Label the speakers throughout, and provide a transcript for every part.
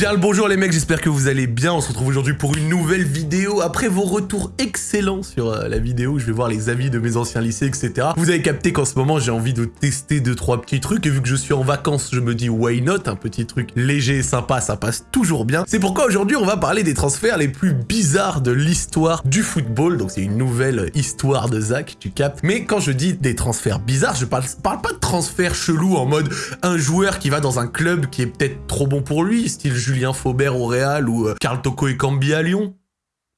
Speaker 1: Bien le bonjour les mecs, j'espère que vous allez bien. On se retrouve aujourd'hui pour une nouvelle vidéo. Après vos retours excellents sur euh, la vidéo, je vais voir les avis de mes anciens lycées, etc. Vous avez capté qu'en ce moment, j'ai envie de tester deux trois petits trucs. Et vu que je suis en vacances, je me dis why not? Un petit truc léger et sympa, ça passe toujours bien. C'est pourquoi aujourd'hui, on va parler des transferts les plus bizarres de l'histoire du football. Donc c'est une nouvelle histoire de Zach, tu captes. Mais quand je dis des transferts bizarres, je parle, parle pas de transferts chelous en mode un joueur qui va dans un club qui est peut-être trop bon pour lui, style Julien Faubert au Real ou euh, Carl Toko et Cambi à Lyon.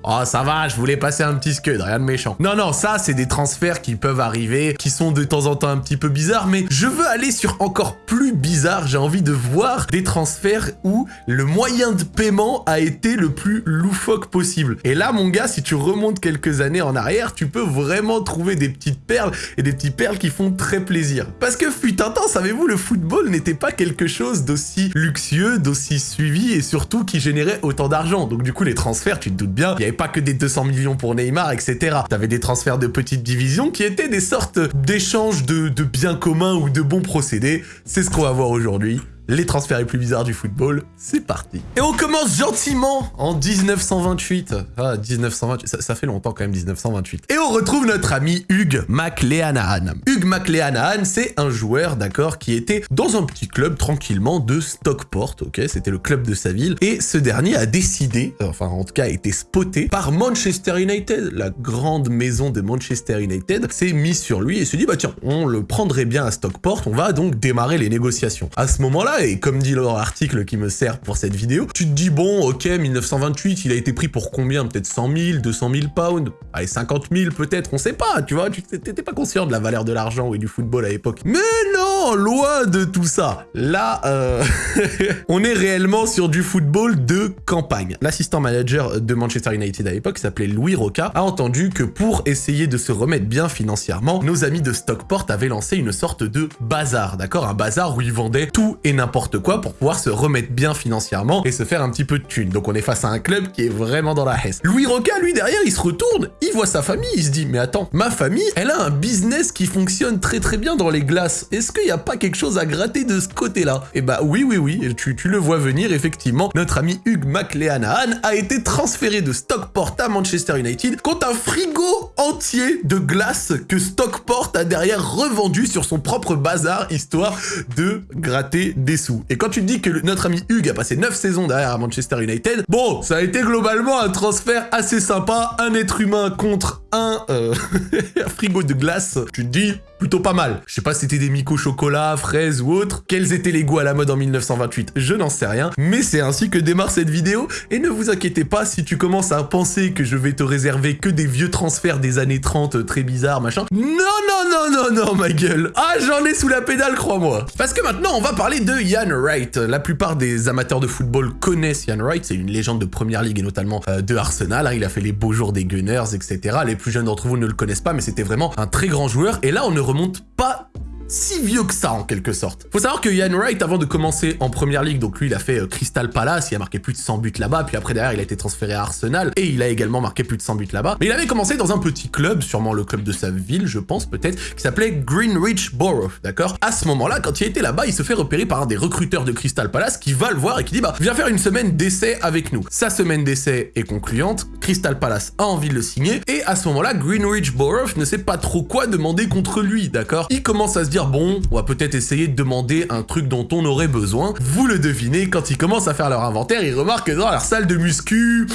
Speaker 1: Oh, ça va, je voulais passer un petit scud, rien de méchant. Non, non, ça, c'est des transferts qui peuvent arriver, qui sont de temps en temps un petit peu bizarres, mais je veux aller sur encore plus bizarre. J'ai envie de voir des transferts où le moyen de paiement a été le plus loufoque possible. Et là, mon gars, si tu remontes quelques années en arrière, tu peux vraiment trouver des petites perles et des petites perles qui font très plaisir. Parce que fut un temps, savez-vous, le football n'était pas quelque chose d'aussi luxueux, d'aussi suivi et surtout qui générait autant d'argent. Donc du coup, les transferts, tu te doutes bien, il y pas que des 200 millions pour Neymar, etc. T'avais des transferts de petites divisions qui étaient des sortes d'échanges de, de biens communs ou de bons procédés. C'est ce qu'on va voir aujourd'hui les transferts les plus bizarres du football, c'est parti. Et on commence gentiment en 1928. Ah, 1928, ça, fait longtemps quand même, 1928. Et on retrouve notre ami Hugues McLeanahan. Hugues McLeanahan, c'est un joueur, d'accord, qui était dans un petit club tranquillement de Stockport, ok C'était le club de sa ville. Et ce dernier a décidé, enfin en tout cas a été spoté par Manchester United, la grande maison de Manchester United, s'est mis sur lui et se dit, bah tiens, on le prendrait bien à Stockport, on va donc démarrer les négociations. À ce moment-là, et comme dit leur article qui me sert pour cette vidéo, tu te dis, bon, ok, 1928, il a été pris pour combien? Peut-être 100 000, 200 000 pounds? Allez, 50 000 peut-être, on sait pas, tu vois, tu t'étais pas conscient de la valeur de l'argent et du football à l'époque. Mais non, loin de tout ça Là, euh, on est réellement sur du football de campagne. L'assistant manager de Manchester United à l'époque, s'appelait Louis Roca, a entendu que pour essayer de se remettre bien financièrement, nos amis de Stockport avaient lancé une sorte de bazar, d'accord? Un bazar où ils vendaient tout et n'importe quoi pour pouvoir se remettre bien financièrement et se faire un petit peu de thunes. Donc on est face à un club qui est vraiment dans la hesse. Louis Roca, lui, derrière, il se retourne, il voit sa famille, il se dit, mais attends, ma famille, elle a un business qui fonctionne très très bien dans les glaces. Est-ce qu'il n'y a pas quelque chose à gratter de ce côté-là Eh bah oui, oui, oui, tu, le vois venir, effectivement. Notre ami Hugues McLeanahan a été transféré de Stockport à Manchester United contre un frigo entier de glace que Stockport a derrière revendu sur son propre bazar, histoire de gratter des sous. Et quand tu dis que notre ami Hugues a passé 9 saisons derrière à Manchester United, bon, ça a été globalement un transfert assez sympa, un être humain contre un, euh, frigo de glace, tu te dis, plutôt pas mal. Je sais pas si c'était des Miko chocolat, fraises ou autres. Quels étaient les goûts à la mode en 1928 Je n'en sais rien. Mais c'est ainsi que démarre cette vidéo. Et ne vous inquiétez pas si tu commences à penser que je vais te réserver que des vieux transferts des années 30 euh, très bizarres, machin. Non, non, non, non, non, ma gueule. Ah, j'en ai sous la pédale, crois-moi. Parce que maintenant, on va parler de Ian Wright. La plupart des amateurs de football connaissent Ian Wright. C'est une légende de première ligue et notamment euh, de Arsenal. Hein. Il a fait les beaux jours des Gunners, etc. Les plus jeunes d'entre vous ne le connaissent pas, mais c'était vraiment un très grand joueur. Et là, on ne remonte pas si vieux que ça en quelque sorte. Faut savoir que Ian Wright, avant de commencer en première ligue, donc lui il a fait euh, Crystal Palace, il a marqué plus de 100 buts là-bas, puis après derrière il a été transféré à Arsenal, et il a également marqué plus de 100 buts là-bas. Mais il avait commencé dans un petit club, sûrement le club de sa ville, je pense peut-être, qui s'appelait Greenwich Borough, d'accord? À ce moment-là, quand il était là-bas, il se fait repérer par un des recruteurs de Crystal Palace qui va le voir et qui dit bah viens faire une semaine d'essai avec nous. Sa semaine d'essai est concluante, Crystal Palace a envie de le signer, et à ce moment-là, Greenwich Borough ne sait pas trop quoi demander contre lui, d'accord? Il commence à se dire bon, on va peut-être essayer de demander un truc dont on aurait besoin. Vous le devinez, quand ils commencent à faire leur inventaire, ils remarquent que dans leur salle de muscu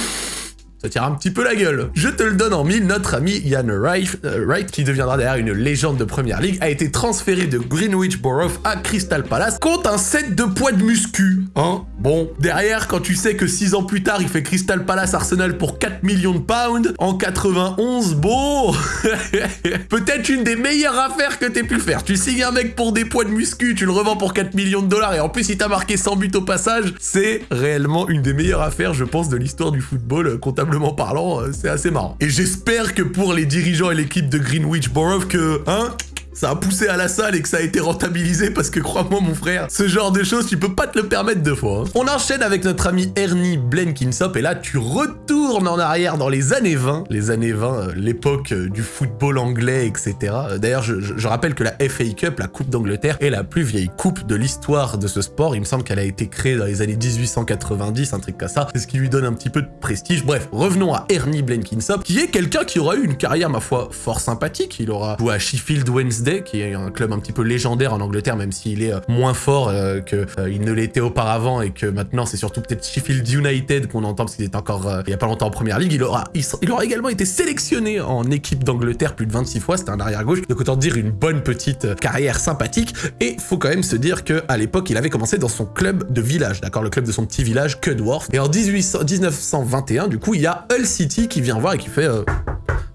Speaker 1: ça tire un petit peu la gueule. Je te le donne en mille, notre ami Ian Wright, euh, qui deviendra derrière une légende de première ligue, a été transféré de Greenwich Borough à Crystal Palace contre un set de poids de muscu. Hein? Bon, derrière, quand tu sais que 6 ans plus tard, il fait Crystal Palace Arsenal pour 4 millions de pounds, en 91, bon Peut-être une des meilleures affaires que t'aies pu faire. Tu signes un mec pour des poids de muscu, tu le revends pour 4 millions de dollars, et en plus il t'a marqué 100 buts au passage, c'est réellement une des meilleures affaires, je pense, de l'histoire du football euh, comptable parlant, euh, c'est assez marrant. Et j'espère que pour les dirigeants et l'équipe de Greenwich Borough que, hein, ça a poussé à la salle et que ça a été rentabilisé parce que crois-moi mon frère, ce genre de choses, tu peux pas te le permettre deux fois. Hein. On enchaîne avec notre ami Ernie Blenkinsop et là tu retournes en arrière dans les années 20, les années 20, euh, l'époque euh, du football anglais, etc. Euh, d'ailleurs, je, rappelle que la FA Cup, la Coupe d'Angleterre, est la plus vieille coupe de l'histoire de ce sport. Il me semble qu'elle a été créée dans les années 1890, un truc comme ça. C'est ce qui lui donne un petit peu de prestige. Bref, revenons à Ernie Blenkinsop, qui est quelqu'un qui aura eu une carrière, ma foi, fort sympathique. Il aura joué à Sheffield Wednesday, qui est un club un petit peu légendaire en Angleterre, même s'il est moins fort que qu'il ne l'était auparavant et que maintenant c'est surtout peut-être Sheffield United qu'on entend parce qu'il est encore il y a pas longtemps en première ligue. Il aura, il aura également été sélectionné en équipe d'Angleterre plus de 26 fois, c'était un arrière-gauche, donc autant dire une bonne petite euh, carrière sympathique, et faut quand même se dire que à l'époque, il avait commencé dans son club de village, d'accord, le club de son petit village, Cudworth, et en 1921, du coup, il y a Hull City qui vient voir et qui fait...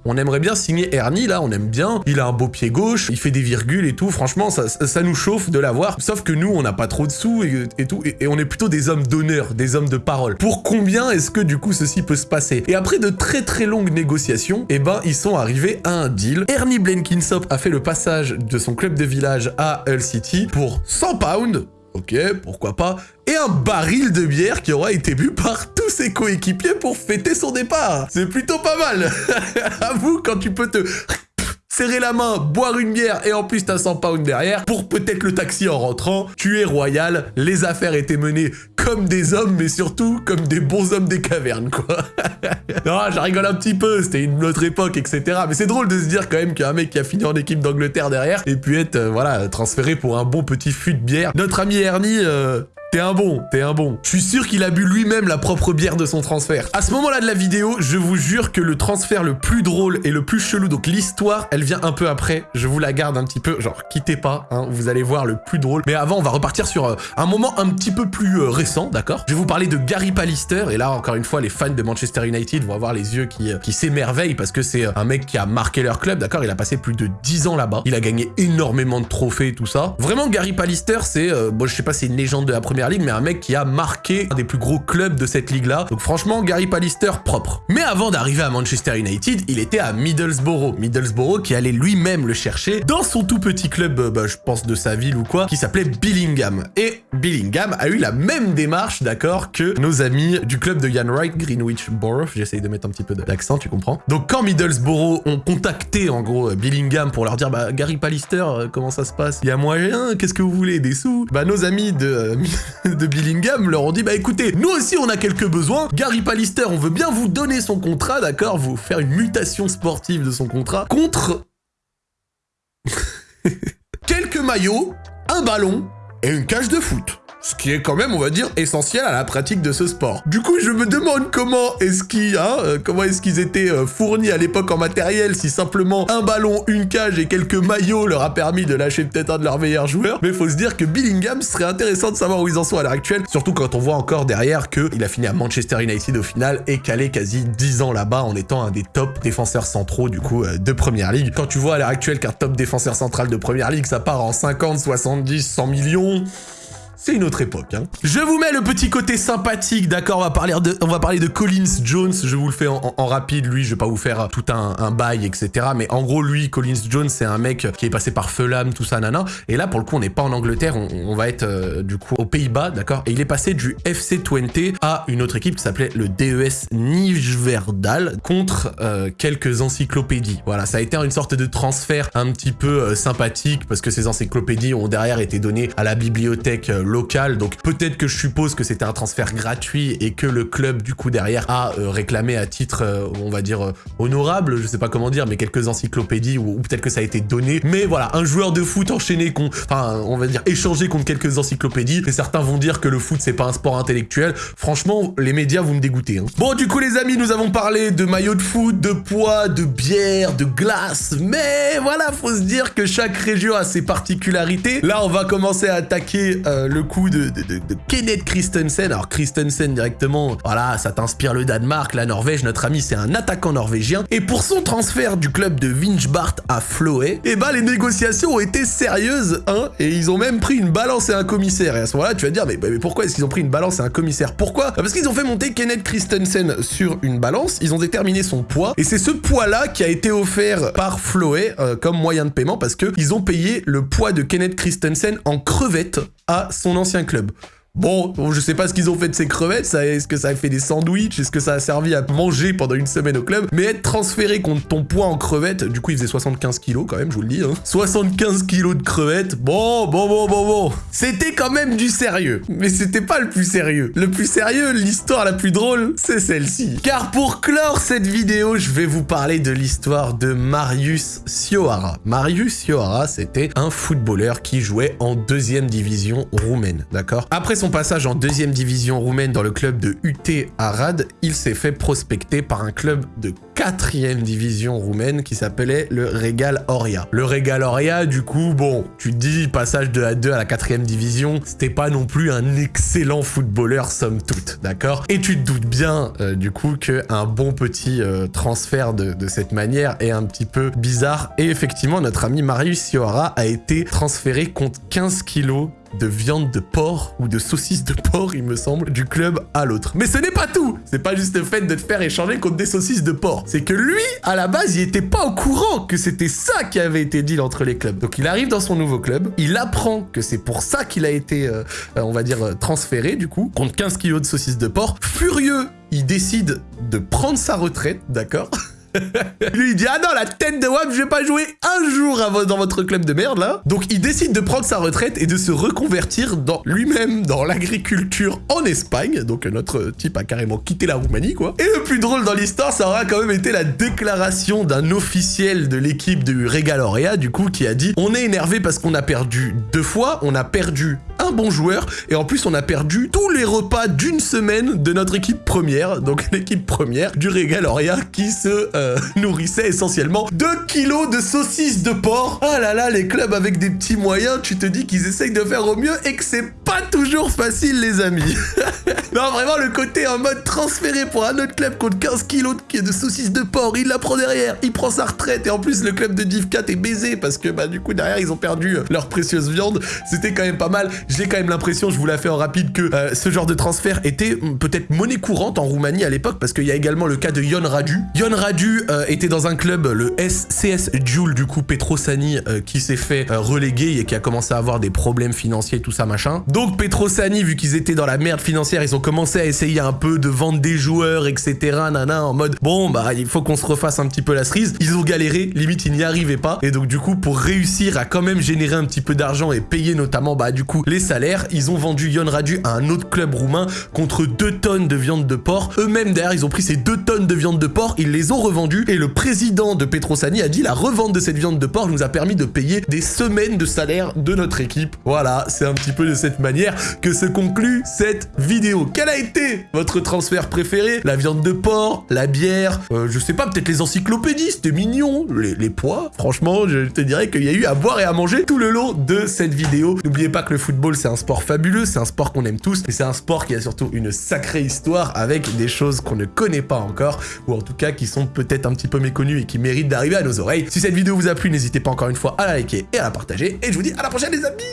Speaker 1: On aimerait bien signer Ernie, là, on aime bien. Il a un beau pied gauche, il fait des virgules et tout. Franchement, ça, nous chauffe de l'avoir. Sauf que nous, on n'a pas trop de sous et, tout. Et, on est plutôt des hommes d'honneur, des hommes de parole. Pour combien est-ce que, du coup, ceci peut se passer? Et après de très très longues négociations, eh ben, ils sont arrivés à un deal. Ernie Blenkinsop a fait le passage de son club de village à Hull City pour 100 pounds ok, pourquoi pas, et un baril de bière qui aura été bu par tous ses coéquipiers pour fêter son départ. C'est plutôt pas mal. Avoue, quand tu peux te serrer la main, boire une bière et en plus t'as 100 pounds derrière pour peut-être le taxi en rentrant. Tu es royal, les affaires étaient menées comme des hommes mais surtout comme des bons hommes des cavernes quoi. non, je rigole un petit peu, c'était une autre époque etc. Mais c'est drôle de se dire quand même qu'il y a un mec qui a fini en équipe d'Angleterre derrière et puis être euh, voilà transféré pour un bon petit fût de bière. Notre ami Ernie, euh, T'es un bon, t'es un bon. Je suis sûr qu'il a bu lui-même la propre bière de son transfert. À ce moment-là de la vidéo, je vous jure que le transfert le plus drôle et le plus chelou, donc l'histoire, elle vient un peu après. Je vous la garde un petit peu, genre quittez pas, hein, vous allez voir le plus drôle. Mais avant, on va repartir sur euh, un moment un petit peu plus euh, récent, d'accord? Je vais vous parler de Gary Pallister, et là, encore une fois, les fans de Manchester United vont avoir les yeux qui, euh, qui s'émerveillent parce que c'est un mec qui a marqué leur club, d'accord? Il a passé plus de 10 ans là-bas, il a gagné énormément de trophées et tout ça. Vraiment, Gary Pallister, c'est, bon, je sais pas, c'est une légende de la première ligue, mais un mec qui a marqué un des plus gros clubs de cette ligue-là. Donc franchement, Gary Pallister propre. Mais avant d'arriver à Manchester United, il était à Middlesbrough. Middlesbrough qui allait lui-même le chercher dans son tout petit club, euh, bah, je pense de sa ville ou quoi, qui s'appelait Billingham. Et Billingham a eu la même démarche, d'accord, que nos amis du club de Ian Wright, Greenwich Borough. J'essaye de mettre un petit peu d'accent, tu comprends. Donc quand Middlesbrough ont contacté en gros euh, Billingham pour leur dire bah Gary Pallister, euh, comment ça se passe? Il y a moyen Qu'est-ce que vous voulez? Des sous? Bah nos amis de, de Billingham leur ont dit bah écoutez, nous aussi on a quelques besoins. Gary Pallister, on veut bien vous donner son contrat, d'accord? Vous faire une mutation sportive de son contrat contre quelques maillots, un ballon et une cage de foot. Ce qui est quand même, on va dire, essentiel à la pratique de ce sport. Du coup, je me demande comment est-ce qu'ils, hein, euh, comment est-ce qu'ils étaient euh, fournis à l'époque en matériel, si simplement un ballon, une cage et quelques maillots leur a permis de lâcher peut-être un de leurs meilleurs joueurs. Mais faut se dire que Billingham serait intéressant de savoir où ils en sont à l'heure actuelle, surtout quand on voit encore derrière qu'il a fini à Manchester United au final et calé quasi 10 ans là-bas en étant un des top défenseurs centraux du coup euh, de Première Ligue. Quand tu vois à l'heure actuelle qu'un top défenseur central de Première Ligue, ça part en 50, 70, 100 millions c'est une autre époque. Hein. Je vous mets le petit côté sympathique, d'accord on, va parler de, on va parler de Collins Jones, je vous le fais en, rapide, lui, je vais pas vous faire tout un, bail, etc. Mais en gros, lui, Collins Jones, c'est un mec qui est passé par Fulham, tout ça, nana. Et là, pour le coup, on n'est pas en Angleterre, on, va être euh, du coup aux Pays-Bas, d'accord Et il est passé du FC Twente à une autre équipe qui s'appelait le DES Nijverdal contre euh, quelques encyclopédies. Voilà, ça a été une sorte de transfert un petit peu euh, sympathique parce que ces encyclopédies ont derrière été données à la bibliothèque local. Donc peut-être que je suppose que c'était un transfert gratuit et que le club du coup derrière a euh, réclamé à titre, euh, on va dire, euh, honorable, je sais pas comment dire, mais quelques encyclopédies ou, peut-être que ça a été donné. Mais voilà, un joueur de foot enchaîné, enfin on va dire échangé contre quelques encyclopédies. Et certains vont dire que le foot c'est pas un sport intellectuel. Franchement, les médias vous me dégoûtez. Hein. Bon du coup les amis, nous avons parlé de maillots de foot, de poids, de bière, de glace. Mais voilà, faut se dire que chaque région a ses particularités. Là on va commencer à attaquer le coup de, Kenneth Christensen. Alors Christensen directement, voilà, ça t'inspire le Danemark, la Norvège, notre ami c'est un attaquant norvégien. Et pour son transfert du club de Vinchbart à Floé, eh ben les négociations ont été sérieuses, hein, et ils ont même pris une balance et un commissaire. Et à ce moment-là, tu vas dire, mais, pourquoi est-ce qu'ils ont pris une balance et un commissaire? Pourquoi? Bah, Parce qu'ils ont fait monter Kenneth Christensen sur une balance, ils ont déterminé son poids, et c'est ce poids-là qui a été offert par Floé euh, comme moyen de paiement, parce que ils ont payé le poids de Kenneth Christensen en crevettes à son ancien club. Bon, je sais pas ce qu'ils ont fait de ces crevettes, est-ce que ça a fait des sandwichs, est-ce que ça a servi à manger pendant une semaine au club, mais être transféré contre ton poids en crevettes, du coup il faisait 75 kilos quand même, je vous le dis, hein. 75 kilos de crevettes, bon, bon, bon, bon, bon, c'était quand même du sérieux, mais c'était pas le plus sérieux. Le plus sérieux, l'histoire la plus drôle, c'est celle-ci. Car pour clore cette vidéo, je vais vous parler de l'histoire de Marius Sioara. Marius Sioara, c'était un footballeur qui jouait en deuxième division roumaine, d'accord? Son passage en deuxième division roumaine dans le club de UT Arad, il s'est fait prospecter par un club de quatrième division roumaine qui s'appelait le Regal Oria. Le Regal Oria, du coup, bon, tu te dis passage de la 2 à la quatrième division, c'était pas non plus un excellent footballeur somme toute, d'accord? Et tu te doutes bien, euh, du coup, qu'un bon petit euh, transfert de, cette manière est un petit peu bizarre. Et effectivement, notre ami Marius Sioara a été transféré contre 15 kilos de viande de porc ou de saucisses de porc, il me semble, du club à l'autre. Mais ce n'est pas tout C'est pas juste le fait de te faire échanger contre des saucisses de porc. C'est que lui, à la base, il était pas au courant que c'était ça qui avait été dit entre les clubs. Donc il arrive dans son nouveau club, il apprend que c'est pour ça qu'il a été, euh, on va dire, euh, transféré, du coup, contre 15 kilos de saucisses de porc. Furieux, il décide de prendre sa retraite, d'accord? Lui, il dit Ah non, la tête de WAP, je vais pas jouer un jour dans votre club de merde là. Donc, il décide de prendre sa retraite et de se reconvertir dans lui-même dans l'agriculture en Espagne. Donc, notre type a carrément quitté la Roumanie, quoi. Et le plus drôle dans l'histoire, ça aura quand même été la déclaration d'un officiel de l'équipe du Regaloria, du coup, qui a dit On est énervé parce qu'on a perdu deux fois, on a perdu un bon joueur et en plus, on a perdu tous les repas d'une semaine de notre équipe première. Donc, l'équipe première du Regaloria qui se. Euh, nourrissait essentiellement 2 kilos de saucisses de porc. Ah là là, les clubs avec des petits moyens, tu te dis qu'ils essayent de faire au mieux et que c'est pas toujours facile, les amis. non, vraiment, le côté en mode transféré pour un autre club contre 15 kilos de saucisses de porc, il la prend derrière, il prend sa retraite et en plus, le club de Div 4 est baisé parce que, bah, du coup, derrière, ils ont perdu euh, leur précieuse viande. C'était quand même pas mal. J'ai quand même l'impression, je vous la fais en rapide, que euh, ce genre de transfert était hmm, peut-être monnaie courante en Roumanie à l'époque parce qu'il y a également le cas de Yon Radu. Yon Radu euh, était dans un club, le SCS Joule, du coup, Petrosani, euh, qui s'est fait euh, reléguer et qui a commencé à avoir des problèmes financiers, tout ça, machin. Donc, Petrosani, vu qu'ils étaient dans la merde financière, ils ont commencé à essayer un peu de vendre des joueurs, etc., nana, en mode, bon, bah, il faut qu'on se refasse un petit peu la cerise. Ils ont galéré, limite, ils n'y arrivaient pas. Et donc, du coup, pour réussir à quand même générer un petit peu d'argent et payer notamment, bah, du coup, les salaires, ils ont vendu Yon Radu à un autre club roumain contre 2 tonnes de viande de porc. Eux-mêmes, derrière, ils ont pris ces 2 tonnes de viande de porc, ils les ont et le président de Petrosani a dit la revente de cette viande de porc nous a permis de payer des semaines de salaire de notre équipe. Voilà, c'est un petit peu de cette manière que se conclut cette vidéo. Quel a été votre transfert préféré? La viande de porc, la bière, euh, je sais pas, peut-être les encyclopédies, c'était mignon, les, les pois, franchement, je te dirais qu'il y a eu à boire et à manger tout le long de cette vidéo. N'oubliez pas que le football, c'est un sport fabuleux, c'est un sport qu'on aime tous, mais c'est un sport qui a surtout une sacrée histoire avec des choses qu'on ne connaît pas encore, ou en tout cas qui sont peut-être un petit peu méconnues et qui méritent d'arriver à nos oreilles. Si cette vidéo vous a plu, n'hésitez pas encore une fois à la liker et à la partager, et je vous dis à la prochaine les amis